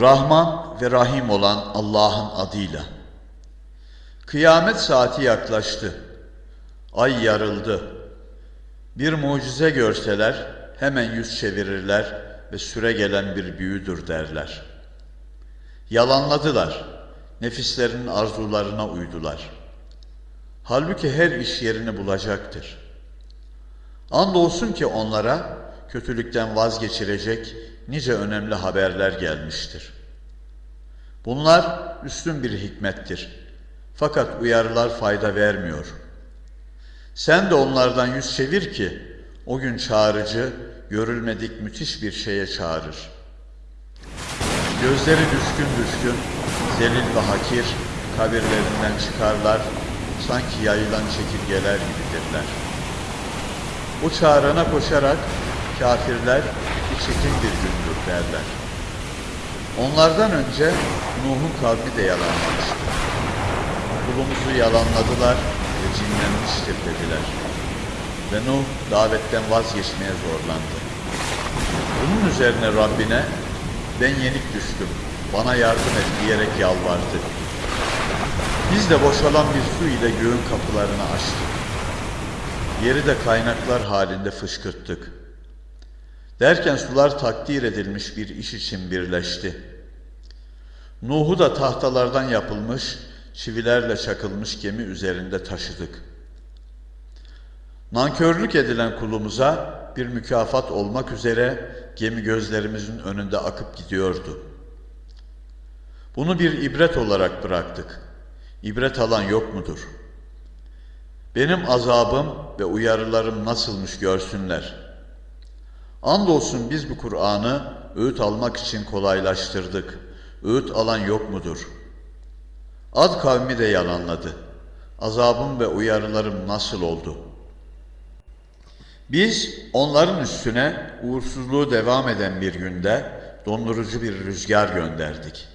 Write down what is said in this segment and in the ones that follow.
Rahman ve Rahim olan Allah'ın adıyla. Kıyamet saati yaklaştı. Ay yarıldı. Bir mucize görseler hemen yüz çevirirler ve süre gelen bir büyüdür derler. Yalanladılar. Nefislerinin arzularına uydular. Halbuki her iş yerini bulacaktır. Andolsun ki onlara kötülükten vazgeçirecek nice önemli haberler gelmiştir. Bunlar üstün bir hikmettir. Fakat uyarılar fayda vermiyor. Sen de onlardan yüz çevir ki o gün çağrıcı görülmedik müthiş bir şeye çağırır. Gözleri düşkün düşkün, zelil ve hakir kabirlerinden çıkarlar, sanki yayılan çekirgeler gibidirler. O çağrına koşarak kafirler çetin bir gündür derler. Onlardan önce Nuh'un kavmi de yalanlamıştı. Kulumuzu yalanladılar ve cinlenmiştir dediler. Ve Nuh davetten vazgeçmeye zorlandı. Bunun üzerine Rabbine ben yenik düştüm, bana yardım et diyerek yalvardı. Biz de boşalan bir su ile göğün kapılarını açtık. Yeri de kaynaklar halinde fışkırttık. Derken sular takdir edilmiş bir iş için birleşti. Nuh'u da tahtalardan yapılmış, çivilerle çakılmış gemi üzerinde taşıdık. Nankörlük edilen kulumuza bir mükafat olmak üzere gemi gözlerimizin önünde akıp gidiyordu. Bunu bir ibret olarak bıraktık. İbret alan yok mudur? Benim azabım ve uyarılarım nasılmış görsünler. Andolsun biz bu Kur'an'ı öğüt almak için kolaylaştırdık. Öğüt alan yok mudur? Ad kavmi de yalanladı. Azabım ve uyarılarım nasıl oldu? Biz onların üstüne uğursuzluğu devam eden bir günde dondurucu bir rüzgar gönderdik.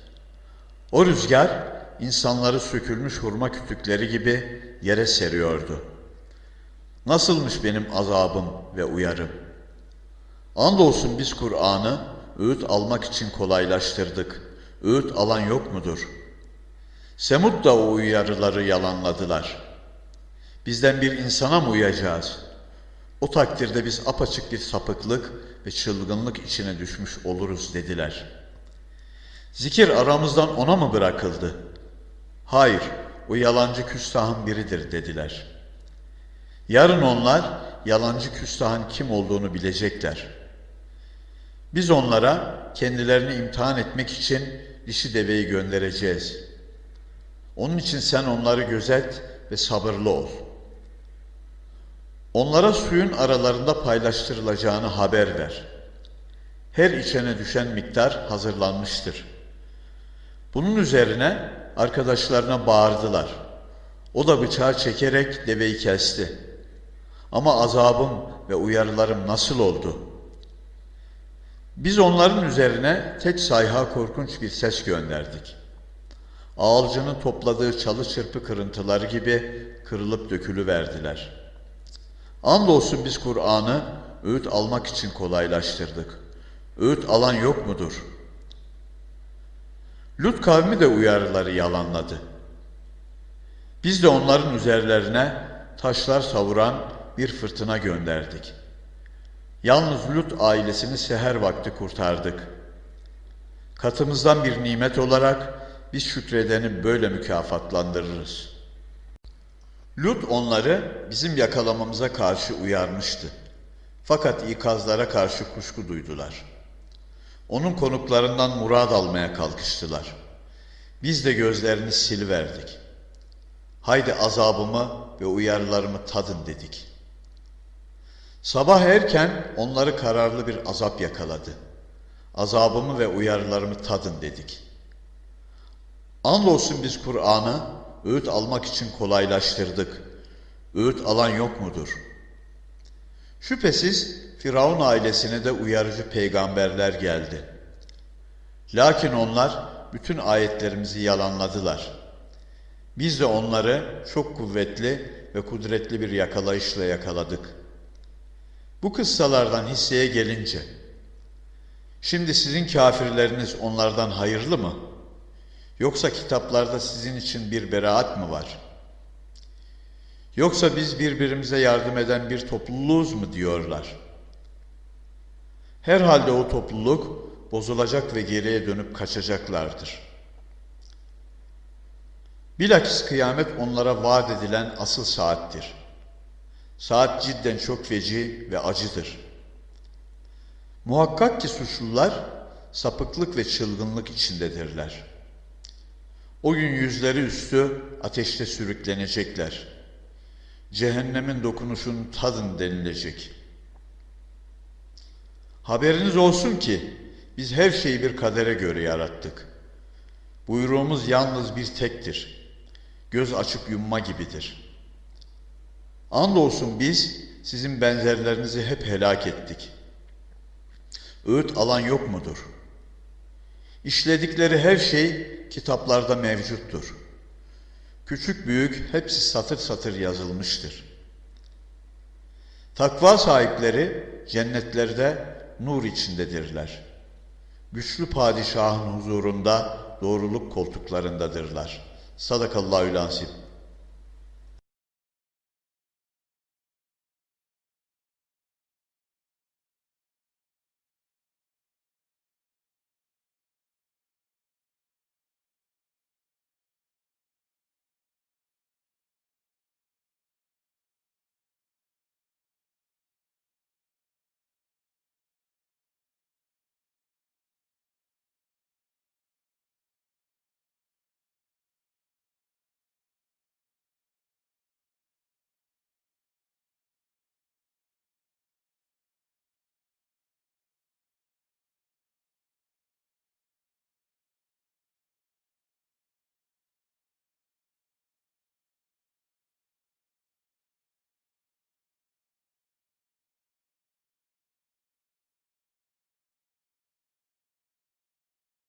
O rüzgar insanları sökülmüş hurma kütükleri gibi yere seriyordu. Nasılmış benim azabım ve uyarım? Andolsun biz Kur'an'ı öğüt almak için kolaylaştırdık. Öğüt alan yok mudur? Semud da o uyarıları yalanladılar. Bizden bir insana mı uyacağız? O takdirde biz apaçık bir sapıklık ve çılgınlık içine düşmüş oluruz dediler. Zikir aramızdan ona mı bırakıldı? Hayır, o yalancı küstahın biridir dediler. Yarın onlar yalancı küstahın kim olduğunu bilecekler. Biz onlara kendilerini imtihan etmek için dişi deveyi göndereceğiz. Onun için sen onları gözet ve sabırlı ol. Onlara suyun aralarında paylaştırılacağını haber ver. Her içene düşen miktar hazırlanmıştır. Bunun üzerine arkadaşlarına bağırdılar. O da bıçağı çekerek deveyi kesti. Ama azabım ve uyarılarım nasıl oldu? Biz onların üzerine tek sayha korkunç bir ses gönderdik. Ağalcının topladığı çalı çırpı kırıntıları gibi kırılıp dökülü verdiler. Andolsun biz Kur'an'ı öğüt almak için kolaylaştırdık. Öğüt alan yok mudur? Lut kavmi de uyarıları yalanladı. Biz de onların üzerlerine taşlar savuran bir fırtına gönderdik. Yalnız Lut ailesini seher vakti kurtardık. Katımızdan bir nimet olarak biz şükredeni böyle mükafatlandırırız. Lut onları bizim yakalamamıza karşı uyarmıştı. Fakat ikazlara karşı kuşku duydular. Onun konuklarından murad almaya kalkıştılar. Biz de gözlerini siliverdik. Haydi azabımı ve uyarılarımı tadın dedik. Sabah erken onları kararlı bir azap yakaladı. Azabımı ve uyarılarımı tadın dedik. Andolsun biz Kur'an'ı öğüt almak için kolaylaştırdık. Öğüt alan yok mudur? Şüphesiz Firavun ailesine de uyarıcı peygamberler geldi. Lakin onlar bütün ayetlerimizi yalanladılar. Biz de onları çok kuvvetli ve kudretli bir yakalayışla yakaladık. Bu kıssalardan hisseye gelince, Şimdi sizin kafirleriniz onlardan hayırlı mı? Yoksa kitaplarda sizin için bir beraat mı var? Yoksa biz birbirimize yardım eden bir topluluğuz mu diyorlar? Herhalde o topluluk bozulacak ve geriye dönüp kaçacaklardır. Bilakis kıyamet onlara vaat edilen asıl saattir. Saat cidden çok feci ve acıdır. Muhakkak ki suçlular sapıklık ve çılgınlık içindedirler. O gün yüzleri üstü ateşte sürüklenecekler. Cehennemin dokunuşunu tadın denilecek. Haberiniz olsun ki biz her şeyi bir kadere göre yarattık. Buyruğumuz yalnız bir tektir. Göz açıp yumma gibidir. Andolsun biz sizin benzerlerinizi hep helak ettik. Öğüt alan yok mudur? İşledikleri her şey kitaplarda mevcuttur. Küçük büyük hepsi satır satır yazılmıştır. Takva sahipleri cennetlerde nur içindedirler. Güçlü padişahın huzurunda doğruluk koltuklarındadırlar. Sadakallahü lansip.